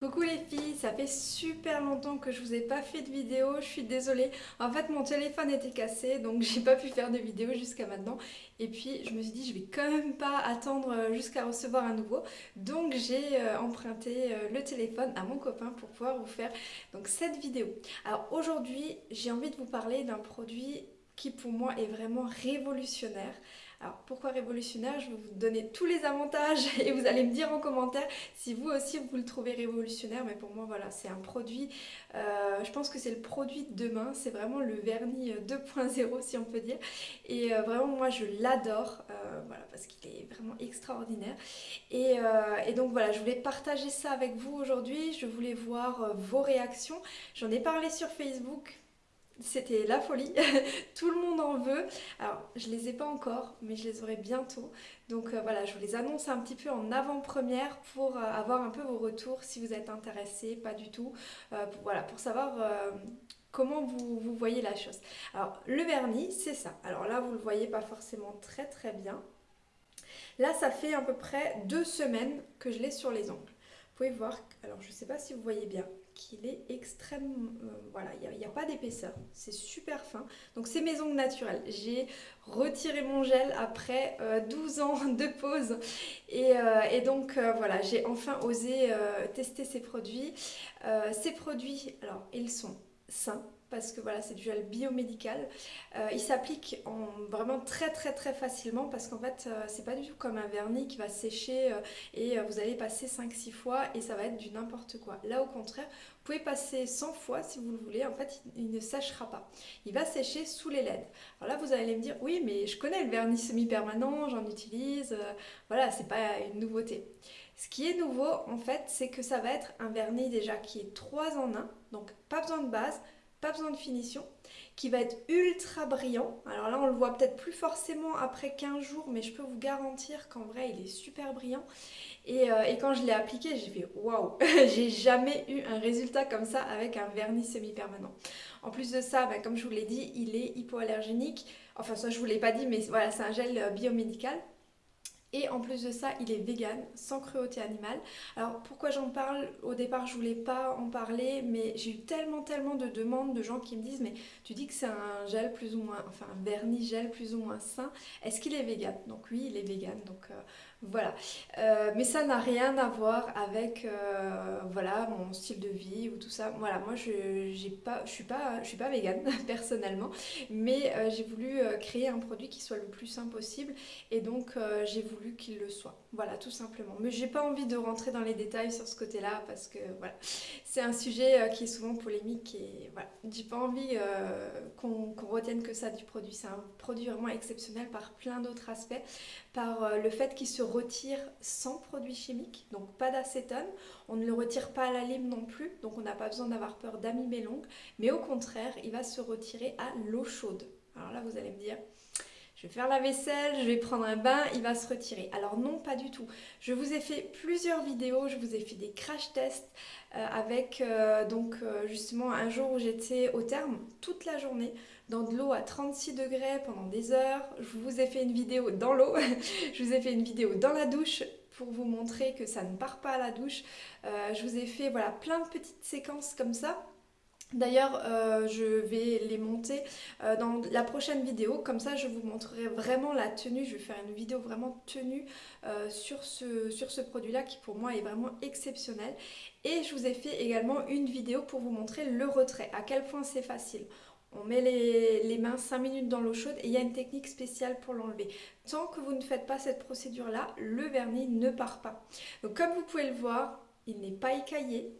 Coucou les filles, ça fait super longtemps que je vous ai pas fait de vidéo, je suis désolée. En fait mon téléphone était cassé donc j'ai pas pu faire de vidéo jusqu'à maintenant. Et puis je me suis dit je vais quand même pas attendre euh, jusqu'à recevoir un nouveau. Donc j'ai euh, emprunté euh, le téléphone à mon copain pour pouvoir vous faire donc cette vidéo. Alors aujourd'hui j'ai envie de vous parler d'un produit qui pour moi est vraiment révolutionnaire. Alors pourquoi révolutionnaire? Je vais vous donner tous les avantages et vous allez me dire en commentaire si vous aussi vous le trouvez révolutionnaire. Mais pour moi voilà c'est un produit, euh, je pense que c'est le produit de demain. C'est vraiment le vernis 2.0 euh, si on peut dire. Et euh, vraiment moi je l'adore voilà, parce qu'il est vraiment extraordinaire. Et, et, donc voilà je voulais partager ça avec vous aujourd'hui. Je voulais voir vos réactions. J'en ai parlé sur Facebook c'était la folie, tout le monde en veut. Alors je les ai pas encore, mais je les aurai bientôt. Donc euh, voilà, je vous les annonce un petit peu en avant-première pour euh, avoir un peu vos retours si vous êtes intéressés, pas du tout. Euh, voilà, pour savoir comment vous, voyez la chose. Alors le vernis, c'est ça. Alors là, vous le voyez pas forcément très très bien. Là, ça fait à peu près deux semaines que je l'ai sur les ongles. Vous pouvez voir, alors je sais pas si vous voyez bien, qu'il est extrêmement... Euh, voilà, il n'y a, pas d'épaisseur. C'est super fin. Donc c'est mes ongles naturelles. J'ai retiré mon gel après 12 euh, ans de pause. Et, euh, donc voilà, j'ai enfin osé tester ces produits. ces produits, alors ils sont sains parce que voilà c'est du gel biomédical. Euh, il s'applique vraiment très très très facilement parce qu'en fait euh, c'est pas du tout comme un vernis qui va sécher euh, et vous allez passer 5-6 fois et ça va être du n'importe quoi. Là au contraire, vous pouvez passer 100 fois si vous le voulez, en fait il, ne séchera pas. Il va sécher sous les LED. Alors là vous allez me dire oui mais je connais le vernis semi-permanent, j'en utilise, voilà c'est pas une nouveauté. Ce qui est nouveau en fait c'est que ça va être un vernis déjà qui est 3 en 1, donc pas besoin de base, pas besoin de finition, qui va être ultra brillant. Alors là, on le voit peut-être plus forcément après 15 jours, mais je peux vous garantir qu'en vrai, il est super brillant. Et, euh, quand je l'ai appliqué, j'ai fait waouh J'ai jamais eu un résultat comme ça avec un vernis semi-permanent. En plus de ça, bah, comme je vous l'ai dit, il est hypoallergénique. Enfin, ça, je vous l'ai pas dit, mais voilà, c'est un gel euh, biomédical. Et en plus de ça, il est vegan, sans cruauté animale. Alors pourquoi j'en parle? Au départ, je voulais pas en parler, mais j'ai eu tellement tellement de demandes de gens qui me disent mais tu dis que c'est un gel plus ou moins, enfin un vernis gel plus ou moins sain. Est-ce qu'il est vegan? Donc oui, il est vegan. Donc euh, voilà. Euh, mais ça n'a rien à voir avec euh, voilà, mon style de vie ou tout ça. Voilà, moi je pas, je suis pas, je suis pas végane personnellement, mais euh, j'ai voulu créer un produit qui soit le plus simple possible et donc j'ai voulu qu'il le soit. Voilà, tout simplement. Mais j'ai pas envie de rentrer dans les détails sur ce côté-là parce que voilà, c'est un sujet qui est souvent polémique et voilà, j'ai pas envie qu'on retienne que ça du produit. C'est un produit vraiment exceptionnel par plein d'autres aspects, par le fait qu'il se retire sans produits chimiques, donc pas d'acétone. On ne le retire pas à la lime non plus, donc on n'a pas besoin d'avoir peur d'amimer l'ongle. Mais au contraire, il va se retirer à l'eau chaude. Alors là, vous allez me dire, je vais faire la vaisselle, je vais prendre un bain, il va se retirer. Alors non, pas du tout. Je vous ai fait plusieurs vidéos, je vous ai fait des crash tests euh, avec euh, donc euh, justement un jour où j'étais au terme toute la journée dans de l'eau à 36 degrés pendant des heures. Je vous ai fait une vidéo dans l'eau, je vous ai fait une vidéo dans la douche pour vous montrer que ça ne part pas à la douche. je vous ai fait voilà plein de petites séquences comme ça D'ailleurs, euh, je vais les monter euh, dans la prochaine vidéo, comme ça je vous montrerai vraiment la tenue, je vais faire une vidéo vraiment tenue euh, sur ce, produit-là qui pour moi est vraiment exceptionnel. Et je vous ai fait également une vidéo pour vous montrer le retrait, à quel point c'est facile. On met les, les, mains 5 minutes dans l'eau chaude et il y a une technique spéciale pour l'enlever. Tant que vous ne faites pas cette procédure-là, le vernis ne part pas. Donc comme vous pouvez le voir, il n'est pas écaillé,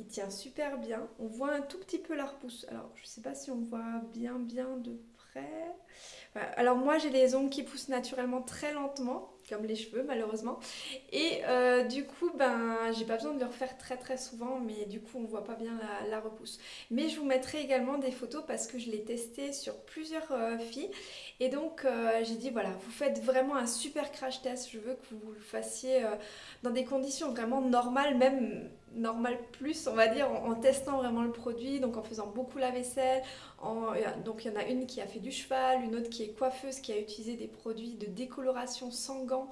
il tient super bien. On voit un tout petit peu la repousse. Alors, je ne sais pas si on voit bien bien de près. Alors moi, j'ai les ongles qui poussent naturellement très lentement, comme les cheveux malheureusement. Et euh, du coup, ben, j'ai pas besoin de le refaire très très souvent, mais du coup, on voit pas bien la, repousse. Mais je vous mettrai également des photos parce que je l'ai testé sur plusieurs euh, filles. Et donc, euh, j'ai dit, voilà, vous faites vraiment un super crash test. Je veux que vous le fassiez dans des conditions vraiment normales, même normal plus, on va dire, en, testant vraiment le produit, donc en faisant beaucoup la vaisselle. En, donc il y en a une qui a fait du cheval, une autre qui est coiffeuse, qui a utilisé des produits de décoloration sans gants.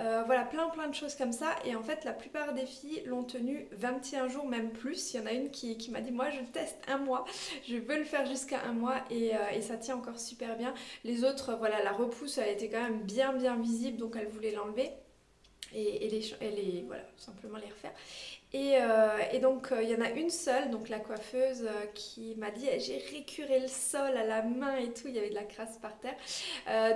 Euh, voilà, plein plein de choses comme ça. Et en fait, la plupart des filles l'ont tenu 21 jours, même plus. Il y en a une qui, qui m'a dit, moi je teste un mois, je veux le faire jusqu'à un mois et, euh, et, ça tient encore super bien. Les autres, voilà, la repousse, elle était quand même bien bien visible, donc elle voulait l'enlever et, les, voilà, simplement les refaire. Et, euh, donc il euh, y en a une seule, donc la coiffeuse, euh, qui m'a dit j'ai récuré le sol à la main et tout, il y avait de la crasse par terre.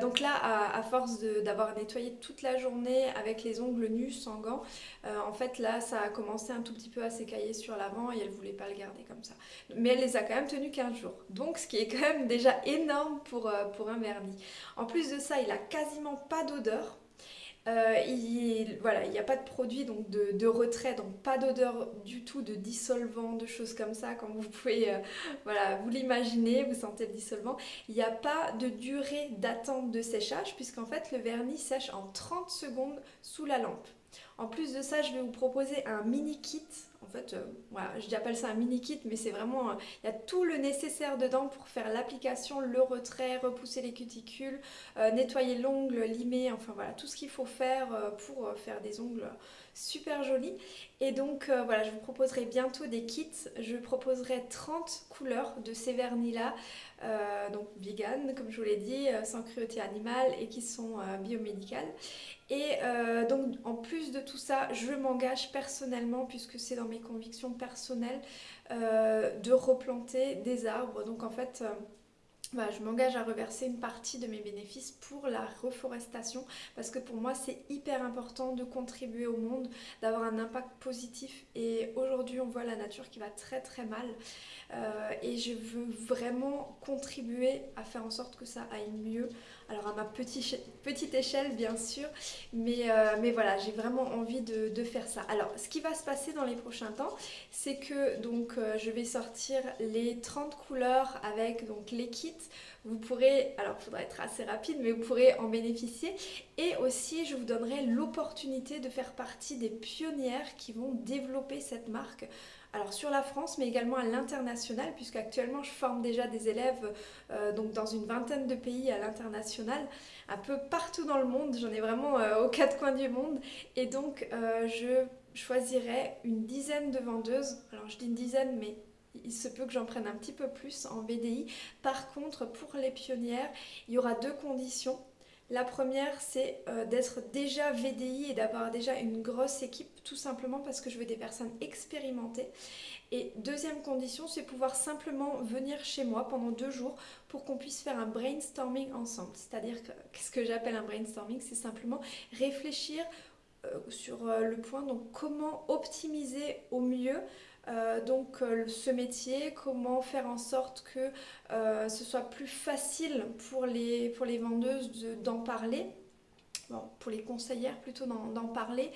donc là, à, force d'avoir nettoyé toute la journée avec les ongles nus, sans gants, en fait là ça a commencé un tout petit peu à s'écailler sur l'avant et elle voulait pas le garder comme ça. Mais elle les a quand même tenus 15 jours. Donc ce qui est quand même déjà énorme pour, pour un vernis. En plus de ça, il a quasiment pas d'odeur. Euh, il voilà, n'y a pas de produit donc de, retrait, donc pas d'odeur du tout de dissolvant, de choses comme ça, comme vous pouvez euh, voilà, vous l'imaginer, vous sentez le dissolvant. Il n'y a pas de durée d'attente de séchage puisqu'en fait le vernis sèche en 30 secondes sous la lampe. En plus de ça, je vais vous proposer un mini kit en fait, euh, voilà, j'appelle ça un mini kit, mais c'est vraiment, euh, il y a tout le nécessaire dedans pour faire l'application, le retrait, repousser les cuticules, euh, nettoyer l'ongle, limer, enfin voilà, tout ce qu'il faut faire pour faire des ongles super jolis. Et donc voilà, je vous proposerai bientôt des kits. Je proposerai 30 couleurs de ces vernis-là, donc vegan, comme je vous l'ai dit, sans cruauté animale et qui sont biomédicales. Et euh, donc en plus de tout ça, je m'engage personnellement, puisque c'est dans mes convictions personnelles, euh, de replanter des arbres. Donc en fait... Euh, bah, je m'engage à reverser une partie de mes bénéfices pour la reforestation parce que pour moi c'est hyper important de contribuer au monde, d'avoir un impact positif et aujourd'hui on voit la nature qui va très très mal et je veux vraiment contribuer à faire en sorte que ça aille mieux alors à ma petite, petite échelle bien sûr, mais, euh, mais voilà, j'ai vraiment envie de, faire ça. Alors ce qui va se passer dans les prochains temps, c'est que donc euh, je vais sortir les 30 couleurs avec donc les kits. Vous pourrez, alors il faudra être assez rapide, mais vous pourrez en bénéficier. Et aussi, je vous donnerai l'opportunité de faire partie des pionnières qui vont développer cette marque alors sur la France mais également à l'international puisque actuellement je forme déjà des élèves euh, donc dans une vingtaine de pays à l'international, un peu partout dans le monde, j'en ai vraiment euh, aux quatre coins du monde. Et donc euh, je choisirai une dizaine de vendeuses, alors je dis une dizaine mais il se peut que j'en prenne un petit peu plus en VDI. Par contre, pour les pionnières, il y aura deux conditions. La première, c'est euh, d'être déjà VDI et d'avoir déjà une grosse équipe, tout simplement parce que je veux des personnes expérimentées. Et deuxième condition, c'est pouvoir simplement venir chez moi pendant deux jours pour qu'on puisse faire un brainstorming ensemble. C'est-à-dire que, qu'est-ce que j'appelle un brainstorming? C'est simplement réfléchir euh, sur euh, le point, donc comment optimiser au mieux euh, donc euh, ce métier, comment faire en sorte que euh, ce soit plus facile pour les, pour les vendeuses d'en parler? pour les conseillères plutôt d'en parler,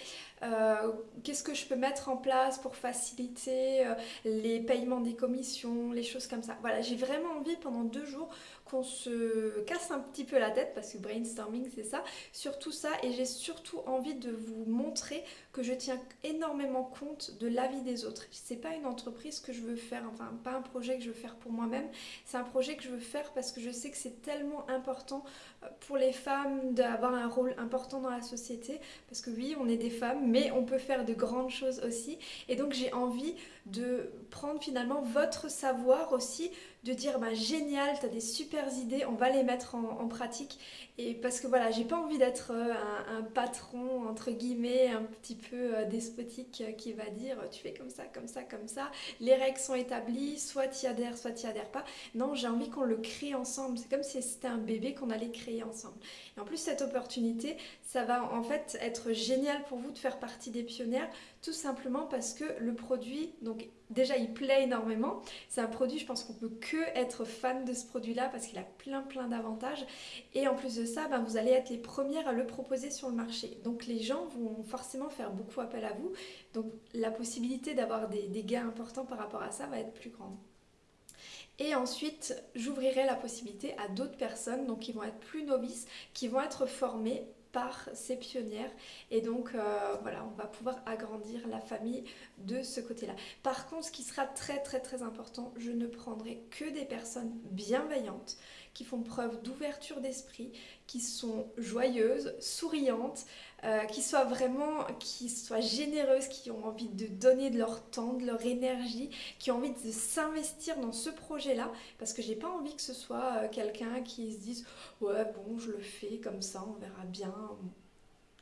qu'est-ce que je peux mettre en place pour faciliter les paiements des commissions, les choses comme ça? Voilà, j'ai vraiment envie pendant deux jours qu'on se casse un petit peu la tête, parce que brainstorming c'est ça, sur tout ça, et j'ai surtout envie de vous montrer que je tiens énormément compte de l'avis des autres. C'est pas une entreprise que je veux faire, enfin pas un projet que je veux faire pour moi-même, c'est un projet que je veux faire parce que je sais que c'est tellement important euh, pour les femmes d'avoir un rôle important dans la société, parce que oui, on est des femmes, mais on peut faire de grandes choses aussi, et donc j'ai envie de prendre finalement votre savoir aussi, de dire bah, génial, tu as des super idées, on va les mettre en, pratique. Et parce que voilà, j'ai pas envie d'être euh, un, patron, entre guillemets, un petit peu euh, despotique euh, qui va dire tu fais comme ça, comme ça, comme ça, les règles sont établies, soit tu y adhères, soit tu y adhères pas. Non, j'ai envie qu'on le crée ensemble. C'est comme si c'était un bébé qu'on allait créer ensemble. Et en plus, cette opportunité, ça va en fait être génial pour vous de faire partie des pionnières, tout simplement parce que le produit, donc déjà il plaît énormément. C'est un produit, je pense qu'on peut que être fan de ce produit-là parce qu'il a plein plein d'avantages. Et en plus de ça, ben, vous allez être les premières à le proposer sur le marché. Donc les gens vont forcément faire beaucoup appel à vous. Donc la possibilité d'avoir des, des gains importants par rapport à ça va être plus grande. Et ensuite, j'ouvrirai la possibilité à d'autres personnes, donc qui vont être plus novices, qui vont être formées par ces pionnières. Et donc euh, voilà on va pouvoir agrandir la famille de ce côté là par contre ce qui sera très très très important je ne prendrai que des personnes bienveillantes qui font preuve d'ouverture d'esprit qui sont joyeuses souriantes euh, qui soient vraiment qui soient généreuses qui ont envie de donner de leur temps de leur énergie qui ont envie de s'investir dans ce projet là parce que j'ai pas envie que ce soit euh, quelqu'un qui se dise ouais bon je le fais comme ça on verra bien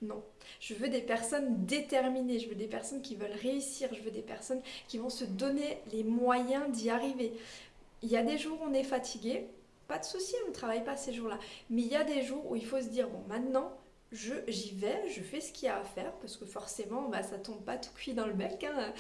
non, je veux des personnes déterminées, je veux des personnes qui veulent réussir, je veux des personnes qui vont se donner les moyens d'y arriver. Il y a des jours où on est fatigué, pas de souci, on ne travaille pas ces jours-là. Mais il y a des jours où il faut se dire, bon maintenant, j'y vais, je fais ce qu'il y a à faire, parce que forcément, bah, ça tombe pas tout cuit dans le bec. Hein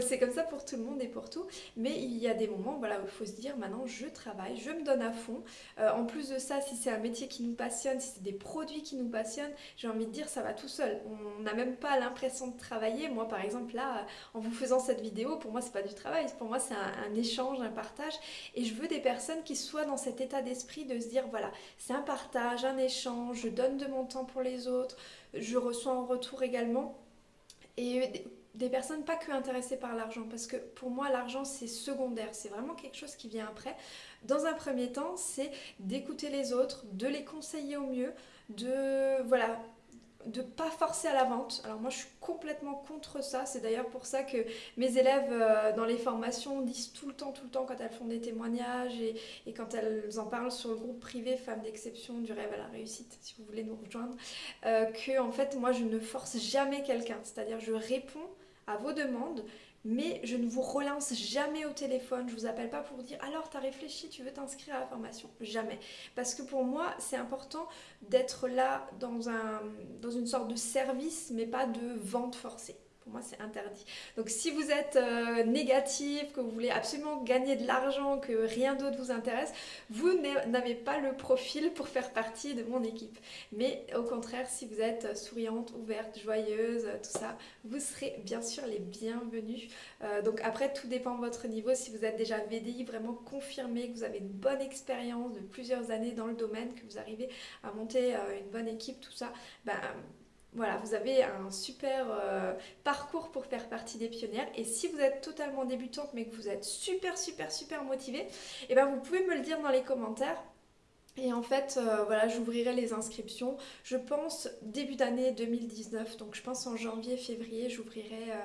c'est comme ça pour tout le monde et pour tout. Mais il y a des moments voilà, où il faut se dire maintenant je travaille, je me donne à fond. Euh, en plus de ça, si c'est un métier qui nous passionne, si c'est des produits qui nous passionnent, j'ai envie de dire ça va tout seul. On n'a même pas l'impression de travailler. Moi par exemple là, en vous faisant cette vidéo, pour moi c'est pas du travail, pour moi c'est un, un, échange, un partage. Et je veux des personnes qui soient dans cet état d'esprit de se dire voilà, c'est un partage, un échange, je donne de mon temps pour les autres, je reçois en retour également. Et des personnes pas que intéressées par l'argent parce que pour moi l'argent c'est secondaire, c'est vraiment quelque chose qui vient après. Dans un premier temps c'est d'écouter les autres, de les conseiller au mieux, de voilà de pas forcer à la vente. Alors moi je suis complètement contre ça, c'est d'ailleurs pour ça que mes élèves euh, dans les formations disent tout le temps, tout le temps quand elles font des témoignages et, quand elles en parlent sur le groupe privé Femmes d'exception du rêve à la réussite, si vous voulez nous rejoindre, euh, que en fait moi je ne force jamais quelqu'un, c'est-à-dire je réponds à vos demandes, mais je ne vous relance jamais au téléphone, je vous appelle pas pour dire alors tu as réfléchi, tu veux t'inscrire à la formation, jamais. Parce que pour moi c'est important d'être là dans, un, dans une sorte de service mais pas de vente forcée. Pour moi, c'est interdit. Donc si vous êtes euh, négatif, que vous voulez absolument gagner de l'argent, que rien d'autre vous intéresse, vous n'avez pas le profil pour faire partie de mon équipe. Mais au contraire, si vous êtes souriante, ouverte, joyeuse, tout ça, vous serez bien sûr les bienvenus. Euh, donc après, tout dépend de votre niveau. Si vous êtes déjà VDI, vraiment confirmé que vous avez une bonne expérience de plusieurs années dans le domaine, que vous arrivez à monter euh, une bonne équipe, tout ça, ben voilà, vous avez un super euh, parcours pour faire partie des pionnières. Et si vous êtes totalement débutante mais que vous êtes super super super motivé, eh ben vous pouvez me le dire dans les commentaires. Et en fait, euh, voilà, j'ouvrirai les inscriptions, je pense début d'année 2019, donc je pense en janvier, février, j'ouvrirai euh,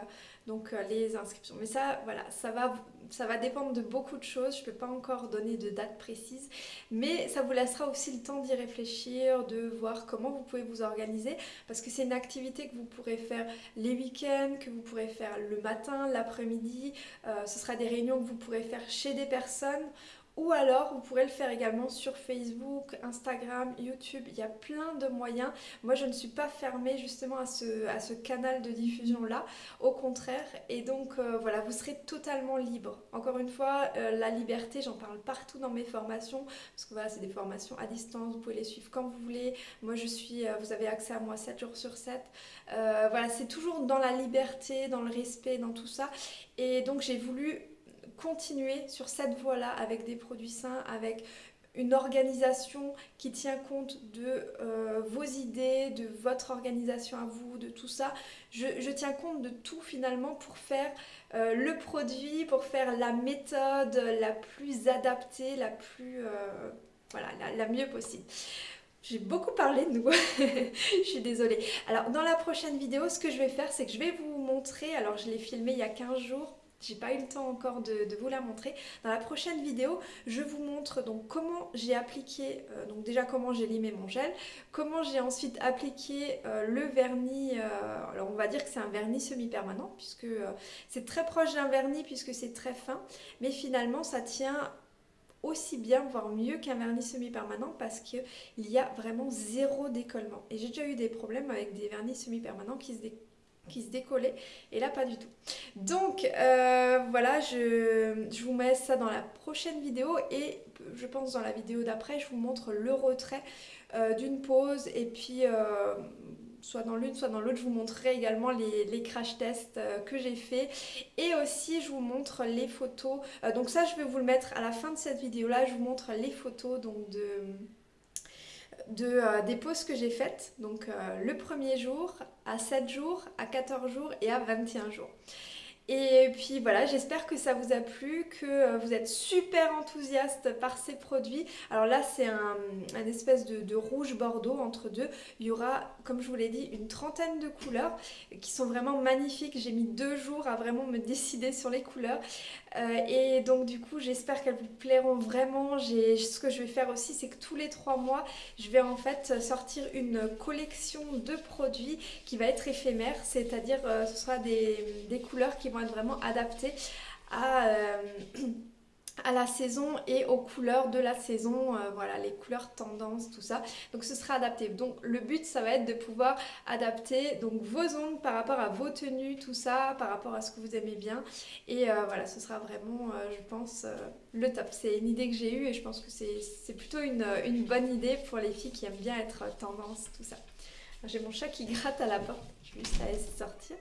donc euh, les inscriptions. Mais ça, voilà, ça va, ça va dépendre de beaucoup de choses, je ne peux pas encore donner de date précise, mais ça vous laissera aussi le temps d'y réfléchir, de voir comment vous pouvez vous organiser, parce que c'est une activité que vous pourrez faire les week-ends, que vous pourrez faire le matin, l'après-midi, ce sera des réunions que vous pourrez faire chez des personnes, ou alors, vous pourrez le faire également sur Facebook, Instagram, YouTube. Il y a plein de moyens. Moi, je ne suis pas fermée justement à ce, canal de diffusion-là. Au contraire. Et donc, euh, voilà, vous serez totalement libre. Encore une fois, euh, la liberté, j'en parle partout dans mes formations. Parce que voilà, c'est des formations à distance. Vous pouvez les suivre quand vous voulez. Moi, je suis... Euh, vous avez accès à moi 7 jours sur 7. voilà, c'est toujours dans la liberté, dans le respect, dans tout ça. Et donc, j'ai voulu continuer sur cette voie-là avec des produits sains, avec une organisation qui tient compte de euh, vos idées, de votre organisation à vous, de tout ça. Je, tiens compte de tout finalement pour faire euh, le produit, pour faire la méthode la plus adaptée, la plus... Euh, voilà, la, la mieux possible. J'ai beaucoup parlé de nous, je suis désolée. Alors dans la prochaine vidéo, ce que je vais faire, c'est que je vais vous montrer, alors je l'ai filmé il y a 15 jours, j'ai pas eu le temps encore de, vous la montrer. Dans la prochaine vidéo, je vous montre donc comment j'ai appliqué, euh, donc déjà comment j'ai limé mon gel, comment j'ai ensuite appliqué euh, le vernis, euh, alors on va dire que c'est un vernis semi-permanent puisque c'est très proche d'un vernis puisque c'est très fin, mais finalement ça tient aussi bien, voire mieux qu'un vernis semi-permanent parce qu'il y a vraiment zéro décollement. Et j'ai déjà eu des problèmes avec des vernis semi-permanents qui se décollent qui se décollait et là pas du tout. Donc euh, voilà, je, vous mets ça dans la prochaine vidéo et je pense dans la vidéo d'après je vous montre le retrait euh, d'une pause et puis euh, soit dans l'une soit dans l'autre je vous montrerai également les, crash tests que j'ai fait et aussi je vous montre les photos donc ça je vais vous le mettre à la fin de cette vidéo là je vous montre les photos donc de de, des pauses que j'ai faites. Donc le premier jour, à 7 jours, à 14 jours et à 21 jours. Et puis voilà, j'espère que ça vous a plu, que euh, vous êtes super enthousiaste par ces produits. Alors là, c'est un, espèce de, rouge bordeaux entre deux. Il y aura, comme je vous l'ai dit, une trentaine de couleurs qui sont vraiment magnifiques. J'ai mis deux jours à vraiment me décider sur les couleurs. Euh, et donc du coup, j'espère qu'elles vous plairont vraiment. Ce que je vais faire aussi, c'est que tous les trois mois, je vais en fait sortir une collection de produits qui va être éphémère. C'est-à-dire, euh, ce sera des, des couleurs qui vont être vraiment adaptés à, euh, à la saison et aux couleurs de la saison, euh, voilà les couleurs tendances, tout ça. Donc ce sera adapté. Donc le but ça va être de pouvoir adapter donc vos ongles par rapport à vos tenues, tout ça, par rapport à ce que vous aimez bien. Et euh, voilà, ce sera vraiment, je pense, le top. C'est une idée que j'ai eue et je pense que c'est plutôt une, une, bonne idée pour les filles qui aiment bien être tendance, tout ça. J'ai mon chat qui gratte à la porte, je vais juste la laisser sortir.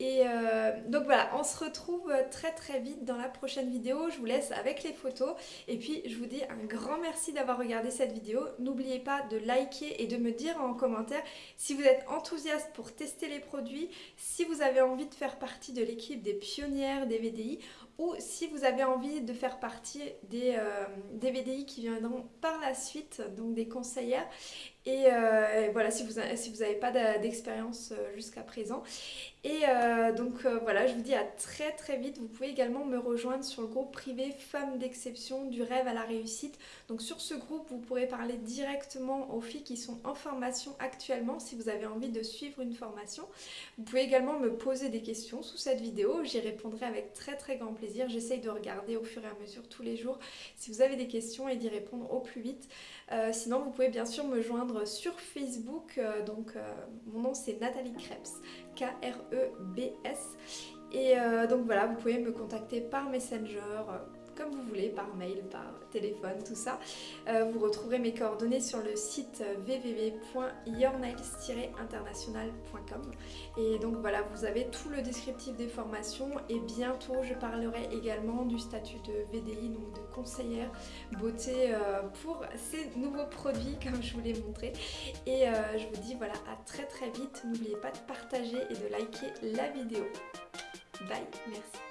Et euh, donc voilà, on se retrouve très très vite dans la prochaine vidéo. Je vous laisse avec les photos. Et puis je vous dis un grand merci d'avoir regardé cette vidéo. N'oubliez pas de liker et de me dire en commentaire si vous êtes enthousiaste pour tester les produits, si vous avez envie de faire partie de l'équipe des pionnières des VDI ou si vous avez envie de faire partie des, euh, des VDI qui viendront par la suite, donc des conseillères. Euh, et, voilà, si vous n'avez si vous pas d'expérience euh, jusqu'à présent. Et euh, donc voilà, je vous dis à très très vite. Vous pouvez également me rejoindre sur le groupe privé Femmes d'exception du rêve à la réussite. Donc sur ce groupe, vous pourrez parler directement aux filles qui sont en formation actuellement si vous avez envie de suivre une formation. Vous pouvez également me poser des questions sous cette vidéo. J'y répondrai avec très très grand plaisir. J'essaye de regarder au fur et à mesure tous les jours si vous avez des questions et d'y répondre au plus vite. sinon, vous pouvez bien sûr me joindre sur Facebook. Euh, donc euh, mon nom c'est Nathalie Krebs, K-R-E-B-S. Et euh, donc voilà, vous pouvez me contacter par Messenger comme vous voulez, par mail, par téléphone, tout ça. Euh, vous retrouverez mes coordonnées sur le site www.yournails-international.com et donc voilà, vous avez tout le descriptif des formations et bientôt je parlerai également du statut de VDI, donc de conseillère beauté euh, pour ces nouveaux produits comme je vous l'ai montré. Et euh, je vous dis voilà, à très très vite. N'oubliez pas de partager et de liker la vidéo. Bye, merci.